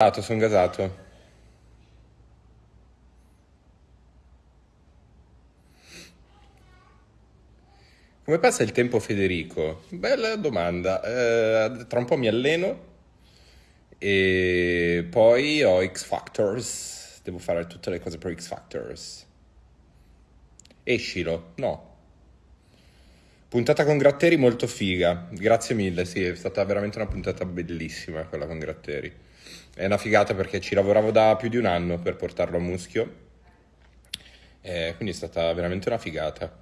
gasato, sono gasato. Come passa il tempo, Federico? Bella domanda. Eh, tra un po' mi alleno e poi ho X Factors. Devo fare tutte le cose per X Factors. Escilo? No. Puntata con Gratteri molto figa. Grazie mille, sì, è stata veramente una puntata bellissima quella con Gratteri. È una figata perché ci lavoravo da più di un anno per portarlo a muschio. E quindi è stata veramente una figata.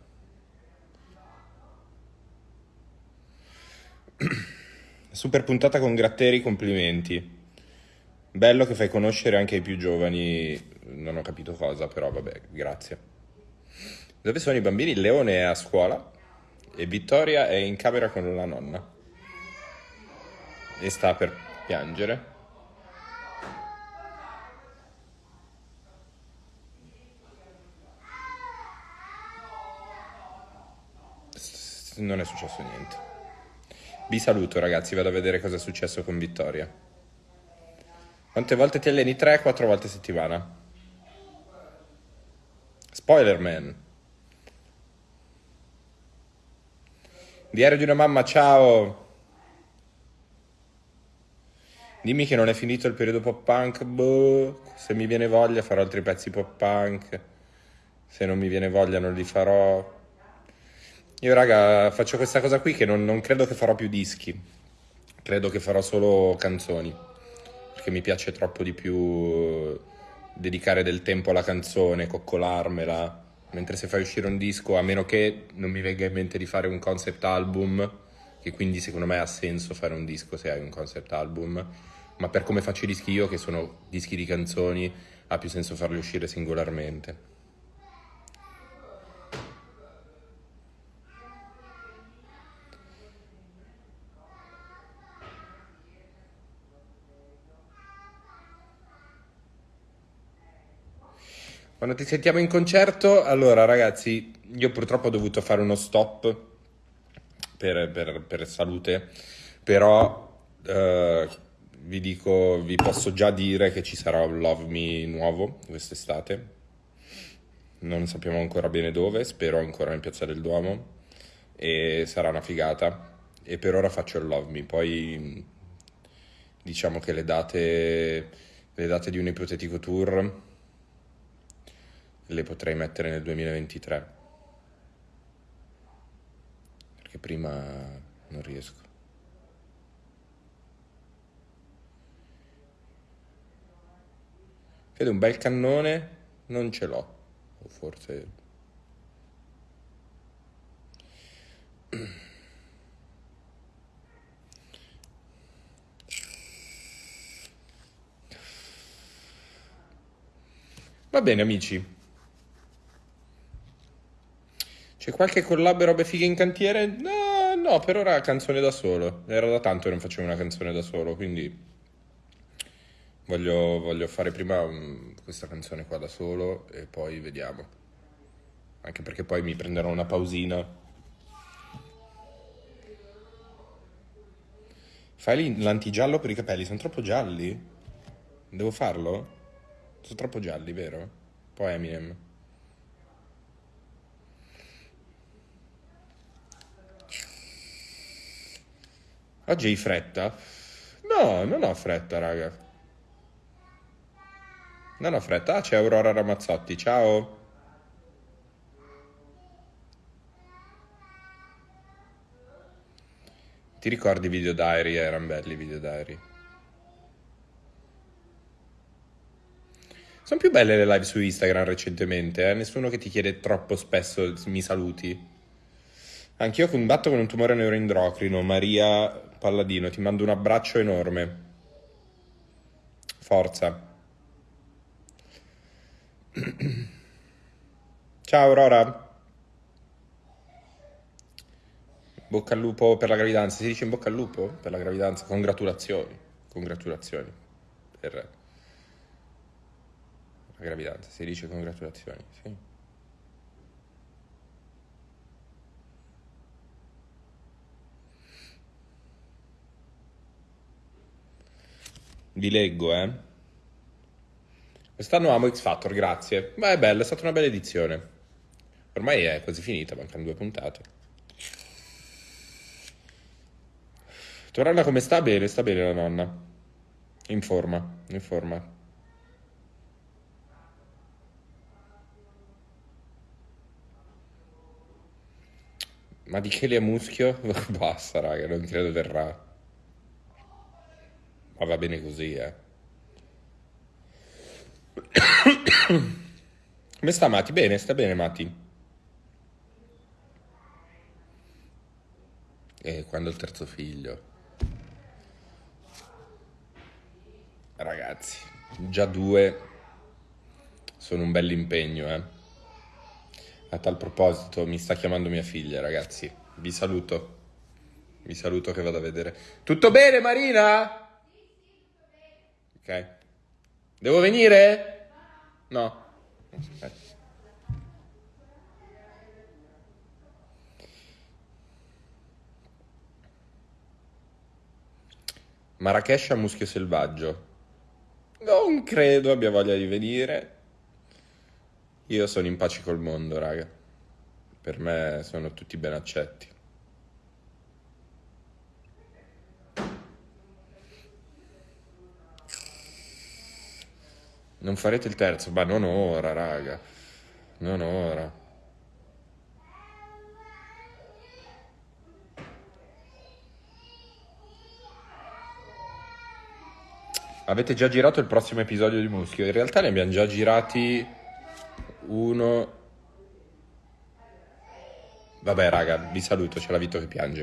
Super puntata con Gratteri, complimenti. Bello che fai conoscere anche ai più giovani, non ho capito cosa, però vabbè, grazie. Dove sono i bambini? Il leone è a scuola e Vittoria è in camera con la nonna e sta per piangere. Non è successo niente. Vi saluto ragazzi, vado a vedere cosa è successo con Vittoria. Quante volte ti alleni? 3-4 volte a settimana. Spoilerman. Diario di una mamma, ciao. Dimmi che non è finito il periodo pop punk. Boh, se mi viene voglia farò altri pezzi pop punk. Se non mi viene voglia non li farò. Io raga faccio questa cosa qui che non, non credo che farò più dischi, credo che farò solo canzoni, perché mi piace troppo di più dedicare del tempo alla canzone, coccolarmela, mentre se fai uscire un disco, a meno che non mi venga in mente di fare un concept album, che quindi secondo me ha senso fare un disco se hai un concept album, ma per come faccio i dischi io, che sono dischi di canzoni, ha più senso farli uscire singolarmente. Quando ti sentiamo in concerto, allora ragazzi, io purtroppo ho dovuto fare uno stop per, per, per salute, però eh, vi dico, vi posso già dire che ci sarà un Love Me nuovo quest'estate. Non sappiamo ancora bene dove, spero ancora in Piazza del Duomo e sarà una figata. E per ora faccio il Love Me, poi diciamo che le date, le date di un ipotetico tour le potrei mettere nel 2023 perché prima non riesco. Vedo un bel cannone non ce l'ho. O forse Va bene amici, c'è qualche collab robe fighe in cantiere? No, no, per ora canzone da solo. Era da tanto che non facevo una canzone da solo, quindi voglio, voglio fare prima um, questa canzone qua da solo e poi vediamo. Anche perché poi mi prenderò una pausina. Fai l'antigiallo per i capelli, sono troppo gialli? Devo farlo? Sono troppo gialli, vero? Poi Eminem. Oggi hai fretta? No, non ho fretta, raga. Non ho fretta. Ah, c'è Aurora Ramazzotti. Ciao. Ti ricordi i video diary? Erano belli i video diary. Sono più belle le live su Instagram recentemente, eh? Nessuno che ti chiede troppo spesso mi saluti. Anch'io combatto con un tumore neuroendocrino, Maria Palladino, ti mando un abbraccio enorme. Forza. Ciao Aurora. Bocca al lupo per la gravidanza. Si dice in bocca al lupo per la gravidanza? Congratulazioni. Congratulazioni per la gravidanza. Si dice congratulazioni, sì. Vi leggo, eh. Quest'anno amo X Factor, grazie. Ma è bello, è stata una bella edizione. Ormai è quasi finita, mancano due puntate. Tornalla come sta? Bene, sta bene la nonna. In forma, in forma. Ma di Kelly a muschio? Basta, raga, non credo verrà. Ma va bene così, eh. Come sta Mati? Bene, sta bene Mati. E quando il terzo figlio? Ragazzi, già due sono un bel impegno, eh. A tal proposito, mi sta chiamando mia figlia, ragazzi. Vi saluto. Vi saluto che vado a vedere. Tutto bene, Marina? Ok. Devo venire? No. Ok. Marrakesh a muschio selvaggio. Non credo abbia voglia di venire. Io sono in pace col mondo, raga. Per me sono tutti ben accetti. Non farete il terzo? Ma non ora, raga. Non ora. Avete già girato il prossimo episodio di Muschio? In realtà ne abbiamo già girati uno. Vabbè, raga, vi saluto, c'è la Vito che piange.